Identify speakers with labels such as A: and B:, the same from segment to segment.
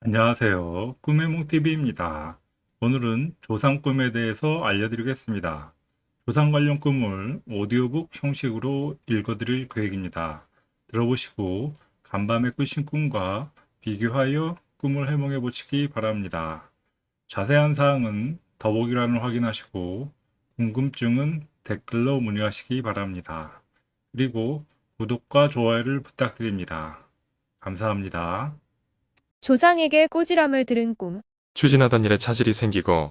A: 안녕하세요. 꿈의 몽TV입니다. 오늘은 조상 꿈에 대해서 알려드리겠습니다. 조상 관련 꿈을 오디오북 형식으로 읽어드릴 계획입니다. 들어보시고 간밤에 꾸신 꿈과 비교하여 꿈을 해몽해 보시기 바랍니다. 자세한 사항은 더보기란을 확인하시고 궁금증은 댓글로 문의하시기 바랍니다. 그리고 구독과 좋아요를 부탁드립니다. 감사합니다.
B: 조상에게 꼬지람을 들은 꿈.
C: 추진하던 일에 차질이 생기고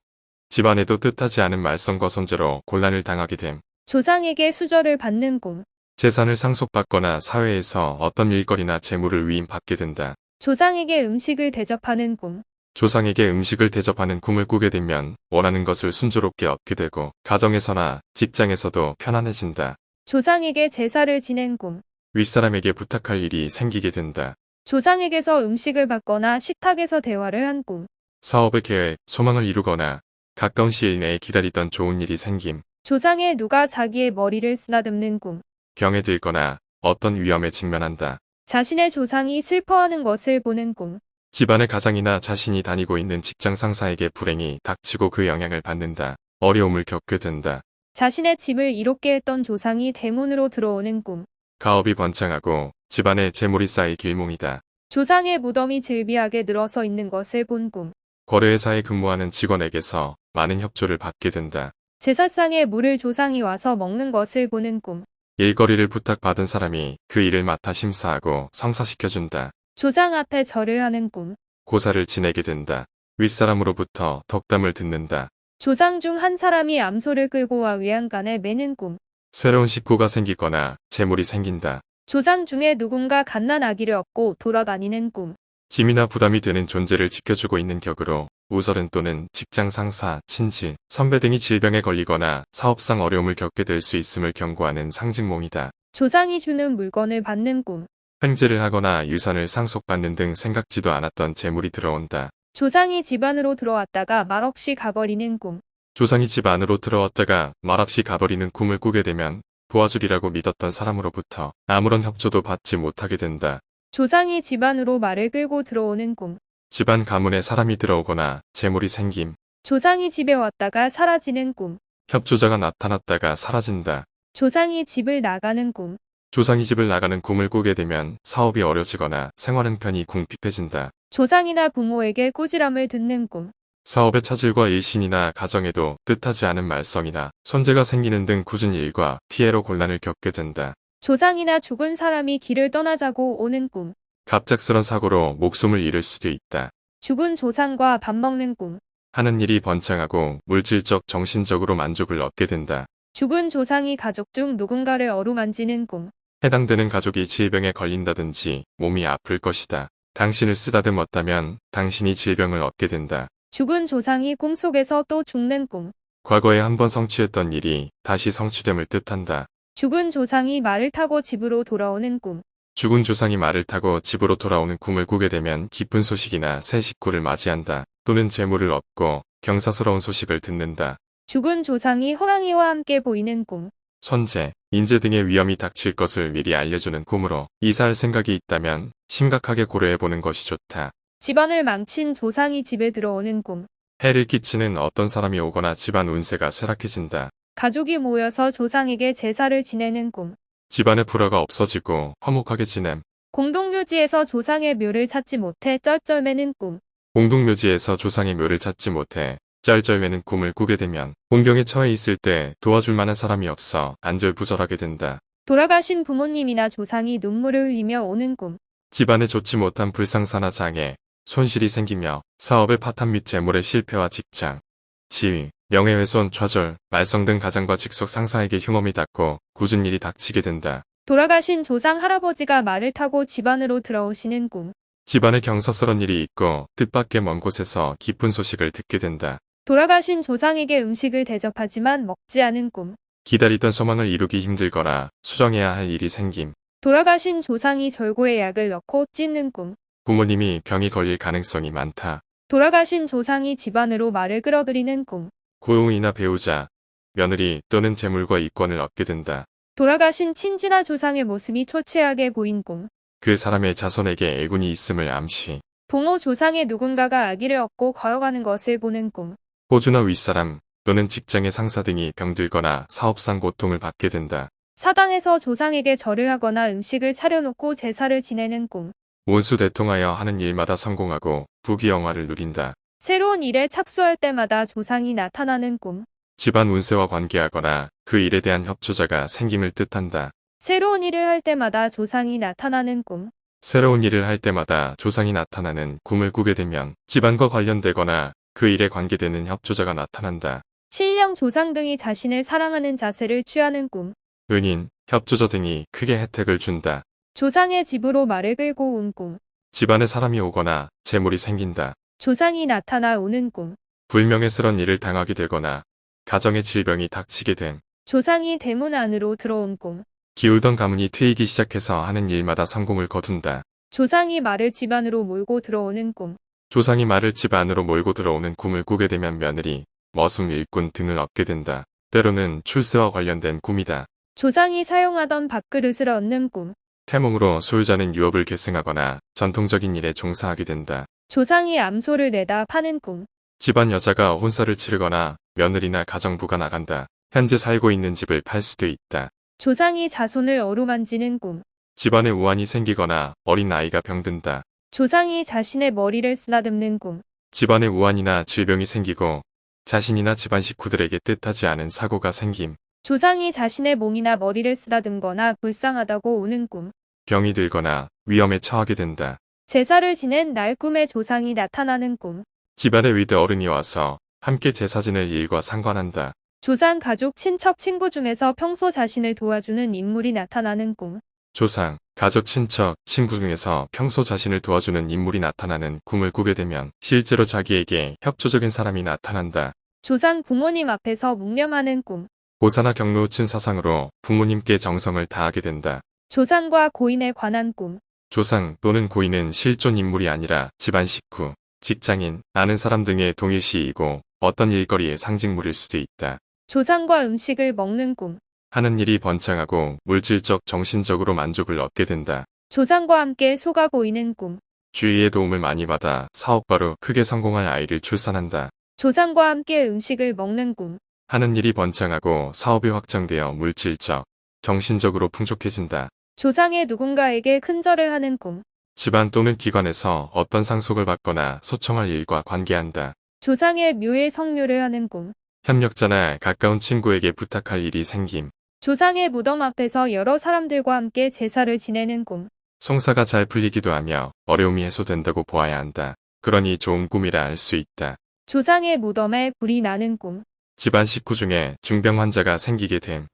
C: 집안에도 뜻하지 않은 말썽과 손재로 곤란을 당하게 됨.
B: 조상에게 수저를 받는 꿈.
C: 재산을 상속받거나 사회에서 어떤 일거리나 재물을 위임받게 된다.
B: 조상에게 음식을 대접하는 꿈.
C: 조상에게 음식을 대접하는 꿈을 꾸게 되면 원하는 것을 순조롭게 얻게 되고 가정에서나 직장에서도 편안해진다.
B: 조상에게 제사를 지낸 꿈.
C: 윗사람에게 부탁할 일이 생기게 된다.
B: 조상에게서 음식을 받거나 식탁에서 대화를 한 꿈.
C: 사업의 계획, 소망을 이루거나 가까운 시일 내에 기다리던 좋은 일이 생김.
B: 조상의 누가 자기의 머리를 쓰다듬는 꿈.
C: 병에 들거나 어떤 위험에 직면한다.
B: 자신의 조상이 슬퍼하는 것을 보는 꿈.
C: 집안의 가장이나 자신이 다니고 있는 직장 상사에게 불행이 닥치고 그 영향을 받는다. 어려움을 겪게 된다.
B: 자신의 집을 이롭게 했던 조상이 대문으로 들어오는 꿈.
C: 가업이 번창하고 집안에 재물이 쌓일 길몽이다.
B: 조상의 무덤이 즐비하게 늘어서 있는 것을 본 꿈.
C: 거래회사에 근무하는 직원에게서 많은 협조를 받게 된다.
B: 제사상에 물을 조상이 와서 먹는 것을 보는 꿈.
C: 일거리를 부탁받은 사람이 그 일을 맡아 심사하고 성사시켜준다.
B: 조상 앞에 절을 하는 꿈.
C: 고사를 지내게 된다. 윗사람으로부터 덕담을 듣는다.
B: 조상 중 한 사람이 암소를 끌고 와 외양간에 매는 꿈.
C: 새로운 식구가 생기거나 재물이 생긴다.
B: 조상 중에 누군가 갓난 아기를 얻고 돌아다니는 꿈.
C: 짐이나 부담이 되는 존재를 지켜주고 있는 격으로 우설은 또는 직장 상사, 친지, 선배 등이 질병에 걸리거나 사업상 어려움을 겪게 될 수 있음을 경고하는 상징몽이다.
B: 조상이 주는 물건을 받는 꿈.
C: 횡재를 하거나 유산을 상속받는 등 생각지도 않았던 재물이 들어온다.
B: 조상이 집 안으로 들어왔다가 말없이 가버리는 꿈.
C: 조상이 집 안으로 들어왔다가 말없이 가버리는 꿈을 꾸게 되면 도와주리라고 믿었던 사람으로부터 아무런 협조도 받지 못하게 된다.
B: 조상이 집 안으로 말을 끌고 들어오는 꿈.
C: 집안 가문에 사람이 들어오거나 재물이 생김.
B: 조상이 집에 왔다가 사라지는 꿈.
C: 협조자가 나타났다가 사라진다.
B: 조상이 집을 나가는 꿈.
C: 조상이 집을 나가는 꿈을 꾸게 되면 사업이 어려지거나 생활 형편이 궁핍해진다.
B: 조상이나 부모에게 꾸지람을 듣는 꿈.
C: 사업의 차질과 일신이나 가정에도 뜻하지 않은 말썽이나 손재가 생기는 등 굳은 일과 피해로 곤란을 겪게 된다.
B: 조상이나 죽은 사람이 길을 떠나자고 오는 꿈.
C: 갑작스런 사고로 목숨을 잃을 수도 있다.
B: 죽은 조상과 밥 먹는 꿈.
C: 하는 일이 번창하고 물질적 정신적으로 만족을 얻게 된다.
B: 죽은 조상이 가족 중 누군가를 어루만지는 꿈.
C: 해당되는 가족이 질병에 걸린다든지 몸이 아플 것이다. 당신을 쓰다듬었다면 당신이 질병을 얻게 된다.
B: 죽은 조상이 꿈속에서 또 죽는 꿈.
C: 과거에 한 번 성취했던 일이 다시 성취됨을 뜻한다.
B: 죽은 조상이 말을 타고 집으로 돌아오는 꿈.
C: 죽은 조상이 말을 타고 집으로 돌아오는 꿈을 꾸게 되면 기쁜 소식이나 새 식구를 맞이한다. 또는 재물을 얻고 경사스러운 소식을 듣는다.
B: 죽은 조상이 호랑이와 함께 보이는 꿈.
C: 손재, 인재 등의 위험이 닥칠 것을 미리 알려주는 꿈으로 이사할 생각이 있다면 심각하게 고려해보는 것이 좋다.
B: 집안을 망친 조상이 집에 들어오는 꿈.
C: 해를 끼치는 어떤 사람이 오거나 집안 운세가 쇠락해진다.
B: 가족이 모여서 조상에게 제사를 지내는 꿈.
C: 집안의 불화가 없어지고 화목하게 지냄.
B: 공동묘지에서 조상의 묘를 찾지 못해 쩔쩔매는 꿈.
C: 공동묘지에서 조상의 묘를 찾지 못해 짤짤매는 꿈을 꾸게 되면 공경에 처해 있을 때 도와줄 만한 사람이 없어 안절부절하게 된다.
B: 돌아가신 부모님이나 조상이 눈물을 흘리며 오는 꿈.
C: 집안에 좋지 못한 불상사나 장애, 손실이 생기며 사업의 파탄 및 재물의 실패와 직장, 지위, 명예훼손, 좌절, 말썽 등 가장과 직속 상사에게 흉엄이 닿고 굳은 일이 닥치게 된다.
B: 돌아가신 조상 할아버지가 말을 타고 집안으로 들어오시는 꿈.
C: 집안에 경사스런 일이 있고 뜻밖의 먼 곳에서 기쁜 소식을 듣게 된다.
B: 돌아가신 조상에게 음식을 대접하지만 먹지 않은 꿈.
C: 기다리던 소망을 이루기 힘들거나 수정해야 할 일이 생김.
B: 돌아가신 조상이 절고에 약을 넣고 찢는 꿈.
C: 부모님이 병이 걸릴 가능성이 많다.
B: 돌아가신 조상이 집안으로 말을 끌어들이는 꿈.
C: 고용이나 배우자, 며느리 또는 재물과 이권을 얻게 된다.
B: 돌아가신 친지나 조상의 모습이 초췌하게 보인 꿈.
C: 그 사람의 자손에게 애군이 있음을 암시.
B: 부모 조상의 누군가가 아기를 업고 걸어가는 것을 보는 꿈.
C: 호주나 윗사람 또는 직장의 상사 등이 병들거나 사업상 고통을 받게 된다.
B: 사당에서 조상에게 절을 하거나 음식을 차려놓고 제사를 지내는 꿈.
C: 온수 대통하여 하는 일마다 성공하고 부귀영화를 누린다.
B: 새로운 일에 착수할 때마다 조상이 나타나는 꿈.
C: 집안 운세와 관계하거나 그 일에 대한 협조자가 생김을 뜻한다.
B: 새로운 일을 할 때마다 조상이 나타나는 꿈.
C: 새로운 일을 할 때마다 조상이 나타나는 꿈을 꾸게 되면 집안과 관련되거나 그 일에 관계되는 협조자가 나타난다.
B: 신령 조상 등이 자신을 사랑하는 자세를 취하는 꿈.
C: 은인, 협조자 등이 크게 혜택을 준다.
B: 조상의 집으로 말을 끌고 온 꿈.
C: 집안에 사람이 오거나 재물이 생긴다.
B: 조상이 나타나 오는 꿈.
C: 불명예스런 일을 당하게 되거나 가정의 질병이 닥치게 됨.
B: 조상이 대문 안으로 들어온 꿈.
C: 기울던 가문이 트이기 시작해서 하는 일마다 성공을 거둔다.
B: 조상이 말을 집 안으로 몰고 들어오는 꿈.
C: 조상이 말을 집 안으로 몰고 들어오는 꿈을 꾸게 되면 며느리, 머슴 일꾼 등을 얻게 된다. 때로는 출세와 관련된 꿈이다.
B: 조상이 사용하던 밥그릇을 얻는 꿈.
C: 태몽으로 소유자는 유업을 계승하거나 전통적인 일에 종사하게 된다.
B: 조상이 암소를 내다 파는 꿈.
C: 집안 여자가 혼사를 치르거나 며느리나 가정부가 나간다. 현재 살고 있는 집을 팔 수도 있다.
B: 조상이 자손을 어루만지는 꿈.
C: 집안에 우환이 생기거나 어린 아이가 병든다.
B: 조상이 자신의 머리를 쓰다듬는 꿈.
C: 집안에 우환이나 질병이 생기고 자신이나 집안 식구들에게 뜻하지 않은 사고가 생김.
B: 조상이 자신의 몸이나 머리를 쓰다듬거나 불쌍하다고 우는 꿈.
C: 병이 들거나 위험에 처하게 된다.
B: 제사를 지낸 날 꿈에 조상이 나타나는 꿈.
C: 집안에 위대 어른이 와서 함께 제사 지낼 일과 상관한다.
B: 조상 가족 친척 친구 중에서 평소 자신을 도와주는 인물이 나타나는 꿈.
C: 조상, 가족, 친척, 친구 중에서 평소 자신을 도와주는 인물이 나타나는 꿈을 꾸게 되면 실제로 자기에게 협조적인 사람이 나타난다.
B: 조상 부모님 앞에서 묵념하는 꿈.
C: 고사나 경로우친 사상으로 부모님께 정성을 다하게 된다.
B: 조상과 고인에 관한 꿈.
C: 조상 또는 고인은 실존 인물이 아니라 집안 식구, 직장인, 아는 사람 등의 동일시이고 어떤 일거리의 상징물일 수도 있다.
B: 조상과 음식을 먹는 꿈.
C: 하는 일이 번창하고 물질적, 정신적으로 만족을 얻게 된다.
B: 조상과 함께 소가 보이는 꿈.
C: 주위의 도움을 많이 받아 사업가로 크게 성공할 아이를 출산한다.
B: 조상과 함께 음식을 먹는 꿈.
C: 하는 일이 번창하고 사업이 확장되어 물질적, 정신적으로 풍족해진다.
B: 조상의 누군가에게 큰절을 하는 꿈.
C: 집안 또는 기관에서 어떤 상속을 받거나 소청할 일과 관계한다.
B: 조상의 묘에 성묘를 하는 꿈.
C: 협력자나 가까운 친구에게 부탁할 일이 생김.
B: 조상의 무덤 앞에서 여러 사람들과 함께 제사를 지내는 꿈.
C: 송사가 잘 풀리기도 하며 어려움이 해소된다고 보아야 한다. 그러니 좋은 꿈이라 할수 있다.
B: 조상의 무덤에 불이 나는 꿈.
C: 집안 식구 중에 중병 환자가 생기게 됨.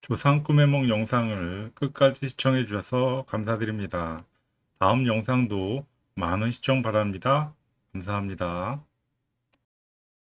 A: 조상 꿈의梦 영상을 끝까지 시청해 주셔서 감사드립니다. 다음 영상도 많은 시청 바랍니다. 감사합니다.